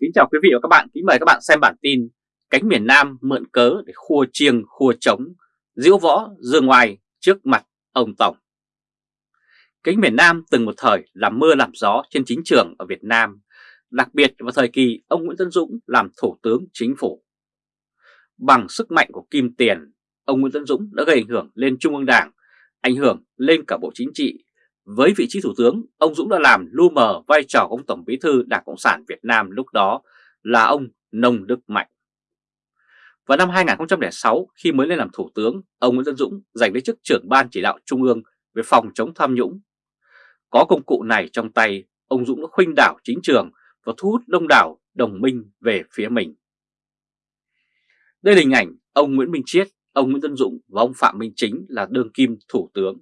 Kính chào quý vị và các bạn, kính mời các bạn xem bản tin Cánh miền Nam mượn cớ để khua chiêng khua trống, diễu võ dương ngoài trước mặt ông Tổng. Cánh miền Nam từng một thời làm mưa làm gió trên chính trường ở Việt Nam Đặc biệt vào thời kỳ ông Nguyễn Tân Dũng làm Thủ tướng Chính phủ. Bằng sức mạnh của kim tiền, ông Nguyễn Tân Dũng đã gây ảnh hưởng lên Trung ương Đảng Ảnh hưởng lên cả Bộ Chính trị với vị trí Thủ tướng, ông Dũng đã làm lu mờ vai trò của ông Tổng Bí thư Đảng Cộng sản Việt Nam lúc đó là ông Nông Đức Mạnh. Vào năm 2006, khi mới lên làm Thủ tướng, ông Nguyễn Tân Dũng giành lấy chức trưởng Ban Chỉ đạo Trung ương về phòng chống tham nhũng. Có công cụ này trong tay, ông Dũng đã khuynh đảo chính trường và thu hút đông đảo đồng minh về phía mình. Đây là hình ảnh ông Nguyễn Minh Chiết, ông Nguyễn Tân Dũng và ông Phạm Minh Chính là đương kim Thủ tướng.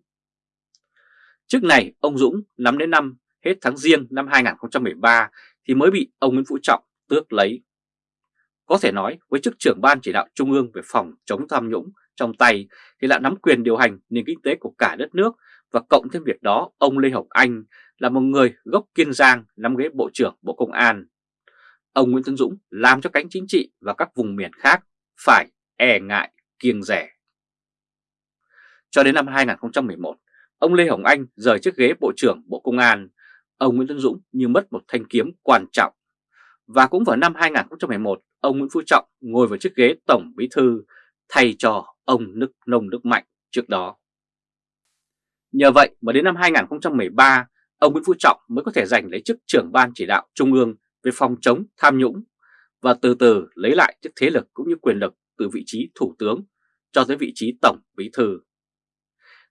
Trước này, ông Dũng nắm đến năm hết tháng riêng năm 2013 thì mới bị ông Nguyễn Phú Trọng tước lấy. Có thể nói với chức trưởng ban chỉ đạo trung ương về phòng chống tham nhũng trong tay thì lại nắm quyền điều hành nền kinh tế của cả đất nước và cộng thêm việc đó ông Lê Hồng Anh là một người gốc Kiên Giang nắm ghế Bộ trưởng Bộ Công an. Ông Nguyễn Tân Dũng làm cho cánh chính trị và các vùng miền khác phải e ngại kiêng rẻ. Cho đến năm 2011, ông Lê Hồng Anh rời chiếc ghế Bộ trưởng Bộ Công an, ông Nguyễn Tân Dũng như mất một thanh kiếm quan trọng. Và cũng vào năm 2011, ông Nguyễn Phú Trọng ngồi vào chiếc ghế Tổng Bí Thư thay cho ông Nước Nông Đức Mạnh trước đó. Nhờ vậy mà đến năm 2013, ông Nguyễn Phú Trọng mới có thể giành lấy chức trưởng ban chỉ đạo Trung ương về phòng chống tham nhũng và từ từ lấy lại chức thế lực cũng như quyền lực từ vị trí Thủ tướng cho tới vị trí Tổng Bí Thư.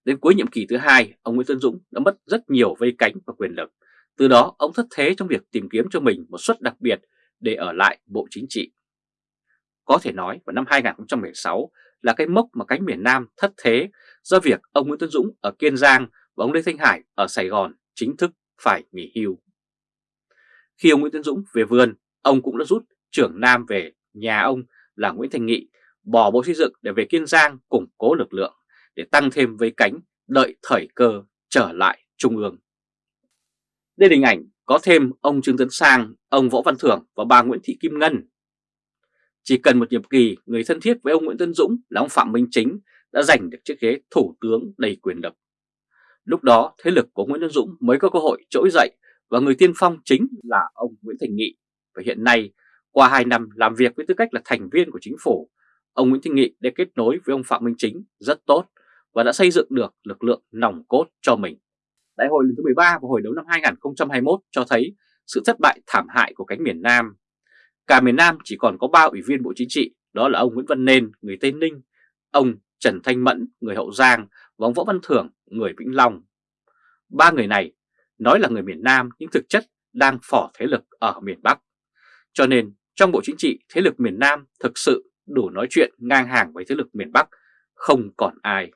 Đến cuối nhiệm kỳ thứ hai, ông Nguyễn Tân Dũng đã mất rất nhiều vây cánh và quyền lực. Từ đó, ông thất thế trong việc tìm kiếm cho mình một suất đặc biệt để ở lại Bộ Chính trị. Có thể nói vào năm 2016 là cái mốc mà cánh miền Nam thất thế do việc ông Nguyễn Tân Dũng ở Kiên Giang và ông Lê Thanh Hải ở Sài Gòn chính thức phải nghỉ hưu. Khi ông Nguyễn Tân Dũng về vườn, ông cũng đã rút trưởng Nam về nhà ông là Nguyễn Thành Nghị bỏ Bộ Xây dựng để về Kiên Giang củng cố lực lượng để tăng thêm vây cánh đợi thời cơ trở lại Trung ương. Đây là hình ảnh có thêm ông Trương Tấn Sang, ông Võ Văn Thưởng và bà Nguyễn Thị Kim Ngân. Chỉ cần một nhiệm kỳ, người thân thiết với ông Nguyễn Tân Dũng là ông Phạm Minh Chính đã giành được chiếc ghế thủ tướng đầy quyền lực. Lúc đó, thế lực của Nguyễn Tân Dũng mới có cơ hội trỗi dậy và người tiên phong chính là ông Nguyễn Thành Nghị. Và hiện nay, qua 2 năm làm việc với tư cách là thành viên của chính phủ, ông Nguyễn Thành Nghị đã kết nối với ông Phạm Minh Chính rất tốt và đã xây dựng được lực lượng nòng cốt cho mình. Đại hội lần thứ 13 vào hồi đấu năm 2021 cho thấy sự thất bại thảm hại của cánh miền Nam. Cả miền Nam chỉ còn có 3 ủy viên Bộ Chính trị, đó là ông Nguyễn Văn Nên, người Tây Ninh, ông Trần Thanh Mẫn, người Hậu Giang và ông Võ Văn Thưởng, người Vĩnh Long. Ba người này nói là người miền Nam nhưng thực chất đang phỏ thế lực ở miền Bắc. Cho nên trong Bộ Chính trị, thế lực miền Nam thực sự đủ nói chuyện ngang hàng với thế lực miền Bắc, không còn ai.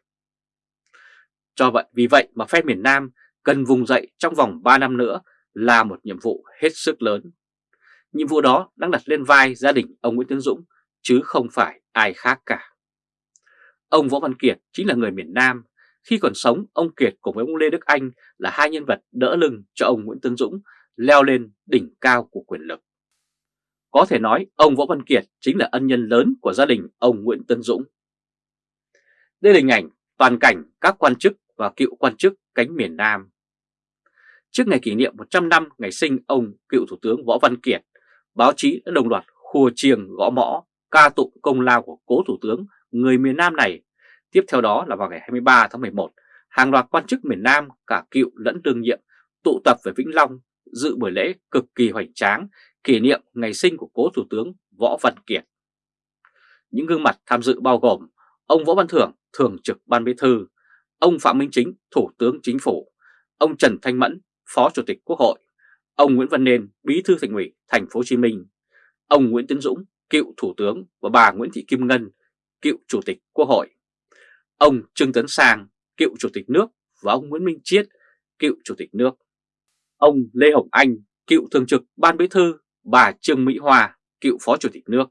Cho vậy vì vậy mà phe miền Nam cần vùng dậy trong vòng 3 năm nữa là một nhiệm vụ hết sức lớn. Nhiệm vụ đó đang đặt lên vai gia đình ông Nguyễn Tiến Dũng chứ không phải ai khác cả. Ông Võ Văn Kiệt chính là người miền Nam. Khi còn sống, ông Kiệt cùng với ông Lê Đức Anh là hai nhân vật đỡ lưng cho ông Nguyễn Tấn Dũng leo lên đỉnh cao của quyền lực. Có thể nói ông Võ Văn Kiệt chính là ân nhân lớn của gia đình ông Nguyễn Tấn Dũng. Đây là hình ảnh toàn cảnh các quan chức và cựu quan chức cánh miền Nam. Trước ngày kỷ niệm 100 năm ngày sinh ông cựu Thủ tướng Võ Văn Kiệt, báo chí đã đồng loạt khua chiêng gõ mõ ca tụng công lao của cố Thủ tướng người miền Nam này. Tiếp theo đó là vào ngày 23 tháng 11, hàng loạt quan chức miền Nam cả cựu lẫn đương nhiệm tụ tập về Vĩnh Long dự buổi lễ cực kỳ hoành tráng kỷ niệm ngày sinh của cố Thủ tướng Võ Văn Kiệt. Những gương mặt tham dự bao gồm ông Võ Văn Thưởng, Thường trực Ban Bí Thư, ông Phạm Minh Chính, Thủ tướng Chính phủ, ông Trần Thanh Mẫn, Phó Chủ tịch Quốc hội, ông Nguyễn Văn Nên, Bí thư Thành ủy Thành phố Hồ Chí Minh, ông Nguyễn Tiến Dũng, cựu Thủ tướng và bà Nguyễn Thị Kim Ngân, cựu Chủ tịch Quốc hội, ông Trương Tấn Sang, cựu Chủ tịch nước và ông Nguyễn Minh Chiết, cựu Chủ tịch nước, ông Lê Hồng Anh, cựu Thường trực Ban Bí thư, bà Trương Mỹ Hoa, cựu Phó Chủ tịch nước.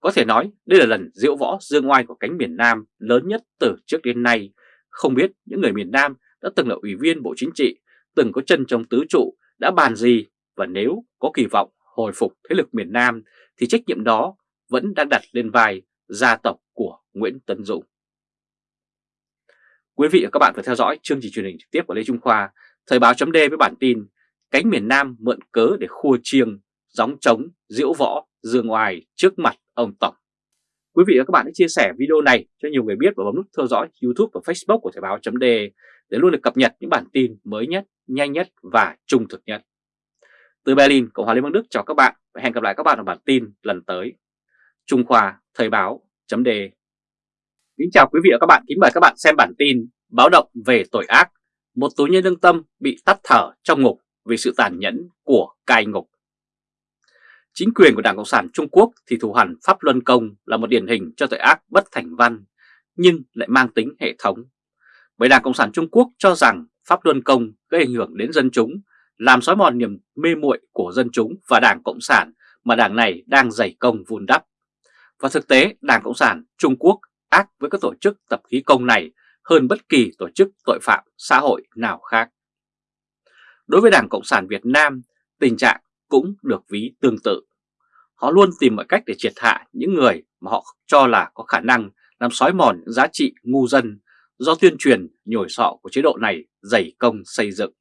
Có thể nói đây là lần diễu võ dương oai của cánh miền Nam lớn nhất từ trước đến nay. Không biết những người miền Nam đã từng là ủy viên Bộ Chính trị, từng có chân trong tứ trụ, đã bàn gì và nếu có kỳ vọng hồi phục thế lực miền Nam thì trách nhiệm đó vẫn đang đặt lên vai gia tộc của Nguyễn Tấn Dũng. Quý vị và các bạn vừa theo dõi chương trình truyền hình trực tiếp của Lê Trung Khoa, Thời báo chấm với bản tin Cánh miền Nam mượn cớ để khua chiêng, gióng trống, diễu võ, dương oai trước mặt ông Tổng. Quý vị và các bạn hãy chia sẻ video này cho nhiều người biết và bấm nút theo dõi YouTube và Facebook của Thời báo .de để luôn được cập nhật những bản tin mới nhất, nhanh nhất và trung thực nhất. Từ Berlin, Cộng hòa Liên bang Đức chào các bạn và hẹn gặp lại các bạn ở bản tin lần tới. Trung Khoa Thời báo .de Kính chào quý vị và các bạn, kính mời các bạn xem bản tin báo động về tội ác. Một tù nhân lương tâm bị tắt thở trong ngục vì sự tàn nhẫn của cai ngục. Chính quyền của Đảng Cộng sản Trung Quốc thì thủ hẳn Pháp Luân Công là một điển hình cho tội ác bất thành văn, nhưng lại mang tính hệ thống. Bởi Đảng Cộng sản Trung Quốc cho rằng Pháp Luân Công gây ảnh hưởng đến dân chúng, làm xói mòn niềm mê muội của dân chúng và Đảng Cộng sản mà đảng này đang dày công vun đắp. Và thực tế, Đảng Cộng sản Trung Quốc ác với các tổ chức tập khí công này hơn bất kỳ tổ chức tội phạm xã hội nào khác. Đối với Đảng Cộng sản Việt Nam, tình trạng cũng được ví tương tự. Họ luôn tìm mọi cách để triệt hạ những người mà họ cho là có khả năng làm xói mòn những giá trị ngu dân do tuyên truyền nhồi sọ của chế độ này dày công xây dựng.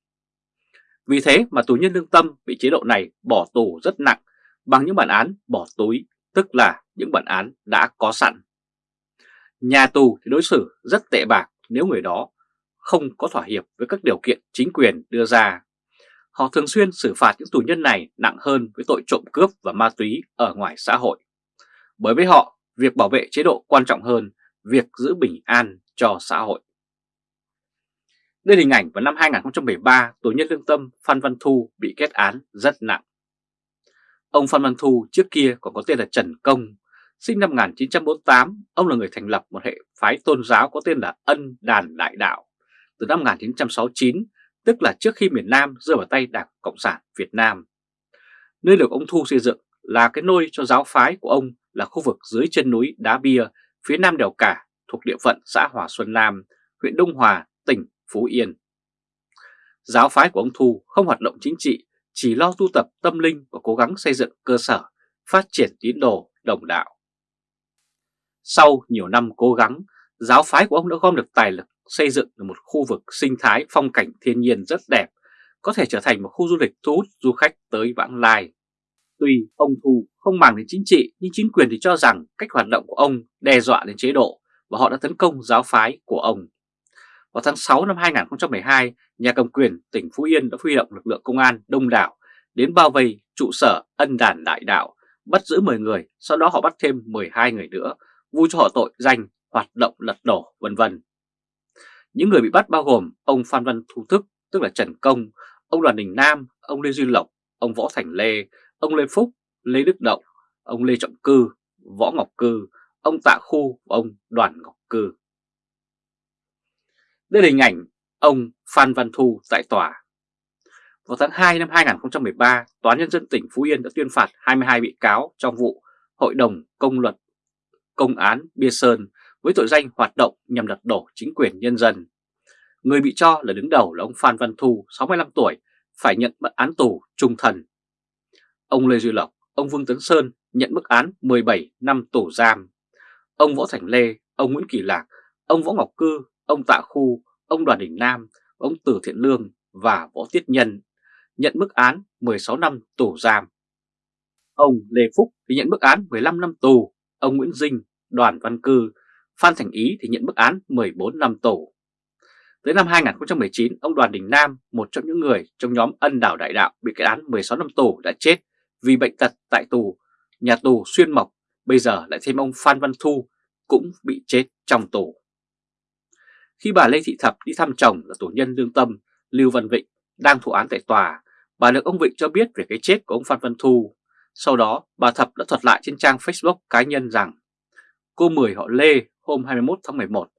Vì thế mà tù nhân lương tâm bị chế độ này bỏ tù rất nặng bằng những bản án bỏ túi, tức là những bản án đã có sẵn. Nhà tù thì đối xử rất tệ bạc nếu người đó không có thỏa hiệp với các điều kiện chính quyền đưa ra. Họ thường xuyên xử phạt những tù nhân này nặng hơn với tội trộm cướp và ma túy ở ngoài xã hội. Bởi với họ, việc bảo vệ chế độ quan trọng hơn việc giữ bình an cho xã hội. Đây là hình ảnh vào năm 2013, tù nhân lương tâm Phan Văn Thu bị kết án rất nặng. Ông Phan Văn Thu trước kia còn có tên là Trần Công, sinh năm 1948, ông là người thành lập một hệ phái tôn giáo có tên là Ân Đàn Đại Đạo. Từ năm 1969, tức là trước khi miền Nam rơi vào tay Đảng Cộng sản Việt Nam. Nơi được ông Thu xây dựng là cái nôi cho giáo phái của ông là khu vực dưới chân núi Đá Bia, phía nam đèo Cả, thuộc địa phận xã Hòa Xuân Nam, huyện Đông Hòa, tỉnh Phú Yên. Giáo phái của ông Thu không hoạt động chính trị, chỉ lo tu tập tâm linh và cố gắng xây dựng cơ sở, phát triển tín đồ đồng đạo. Sau nhiều năm cố gắng, giáo phái của ông đã gom được tài lực xây dựng được một khu vực sinh thái phong cảnh thiên nhiên rất đẹp, có thể trở thành một khu du lịch thu hút du khách tới vãng lai. Tuy ông Thu không màng đến chính trị, nhưng chính quyền thì cho rằng cách hoạt động của ông đe dọa đến chế độ và họ đã tấn công giáo phái của ông. Vào tháng 6 năm 2012, nhà cầm quyền tỉnh Phú Yên đã huy động lực lượng công an đông đảo đến bao vây trụ sở ân đàn đại đạo, bắt giữ 10 người, sau đó họ bắt thêm 12 người nữa, vu cho họ tội danh hoạt động lật đổ vân vân. Những người bị bắt bao gồm ông Phan Văn Thu Thức, tức là Trần Công, ông Đoàn Đình Nam, ông Lê Duy Lộc, ông Võ Thành Lê, ông Lê Phúc, Lê Đức Động, ông Lê Trọng Cư, Võ Ngọc Cư, ông Tạ Khu và ông Đoàn Ngọc Cư. Đây là hình ảnh ông Phan Văn Thu tại tòa. Vào tháng 2 năm 2013, Tòa Nhân dân tỉnh Phú Yên đã tuyên phạt 22 bị cáo trong vụ Hội đồng Công luật Công án Bia Sơn với tội danh hoạt động nhằm lật đổ chính quyền nhân dân. Người bị cho là đứng đầu là ông Phan Văn Thu, 65 tuổi, phải nhận mức án tù trung thân. Ông Lê Duy Lộc, ông Vương Tấn Sơn nhận mức án 17 năm tù giam. Ông Võ Thành Lê, ông Nguyễn Kỳ Lạc, ông Võ Ngọc Cư, ông Tạ Khu, ông Đoàn Đình Nam, ông Từ Thiện Lương và Võ Tiết Nhân nhận mức án 16 năm tù giam. Ông Lê Phúc thì nhận mức án 15 năm tù, ông Nguyễn Dinh, Đoàn Văn Cư, Phan Thành Ý thì nhận mức án 14 năm tù. Tới năm 2019, ông Đoàn Đình Nam, một trong những người trong nhóm ân đảo đại đạo bị kết án 16 năm tù đã chết vì bệnh tật tại tù, nhà tù Xuyên Mộc. Bây giờ lại thêm ông Phan Văn Thu cũng bị chết trong tù. Khi bà Lê Thị Thập đi thăm chồng là tù nhân lương tâm Lưu Văn Vịnh đang thụ án tại tòa, bà được ông Vịnh cho biết về cái chết của ông Phan Văn Thu. Sau đó, bà Thập đã thuật lại trên trang Facebook cá nhân rằng cô Mười họ Lê hôm 21 tháng 11.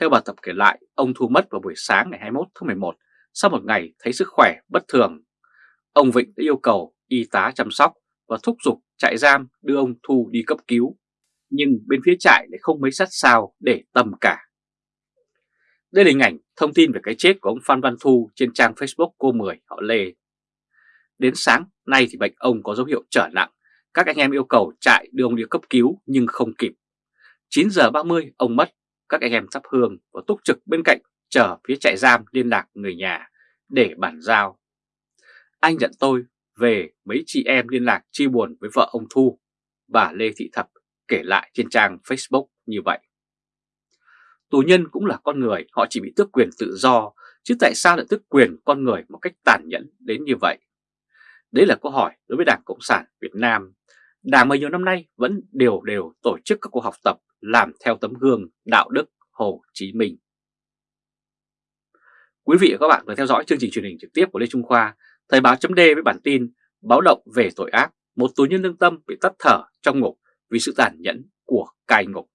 Theo bà tập kể lại, ông Thu mất vào buổi sáng ngày 21 tháng 11 sau một ngày thấy sức khỏe bất thường. Ông Vịnh đã yêu cầu y tá chăm sóc và thúc giục trại giam đưa ông Thu đi cấp cứu. Nhưng bên phía trại lại không mấy sát sao để tầm cả. Đây là hình ảnh thông tin về cái chết của ông Phan Văn Thu trên trang Facebook cô Mười họ Lê. Đến sáng nay thì bệnh ông có dấu hiệu trở nặng, các anh em yêu cầu chạy đưa ông đi cấp cứu nhưng không kịp. 9 giờ 30 ông mất, các anh em thắp hương và túc trực bên cạnh chờ phía trại giam liên lạc người nhà để bàn giao. Anh nhận tôi về mấy chị em liên lạc chia buồn với vợ ông Thu, bà Lê Thị Thập kể lại trên trang Facebook như vậy. Tù nhân cũng là con người, họ chỉ bị tước quyền tự do, chứ tại sao lại tước quyền con người một cách tàn nhẫn đến như vậy? Đấy là câu hỏi đối với Đảng Cộng sản Việt Nam. Đảng mà nhiều năm nay vẫn đều đều tổ chức các cuộc học tập làm theo tấm gương đạo đức Hồ Chí Minh. Quý vị và các bạn vừa theo dõi chương trình truyền hình trực tiếp của Lê Trung Khoa, Thời báo chấm với bản tin báo động về tội ác, một tù nhân lương tâm bị tắt thở trong ngục vì sự tàn nhẫn của cai ngục.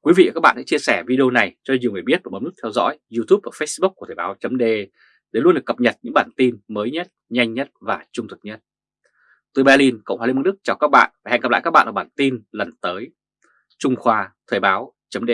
Quý vị và các bạn hãy chia sẻ video này cho nhiều người biết và bấm nút theo dõi YouTube và Facebook của Thời báo chấm để luôn được cập nhật những bản tin mới nhất, nhanh nhất và trung thực nhất. Từ Berlin, Cộng hòa Liên bang Đức chào các bạn và hẹn gặp lại các bạn ở bản tin lần tới. Trung Khoa Thời báo chấm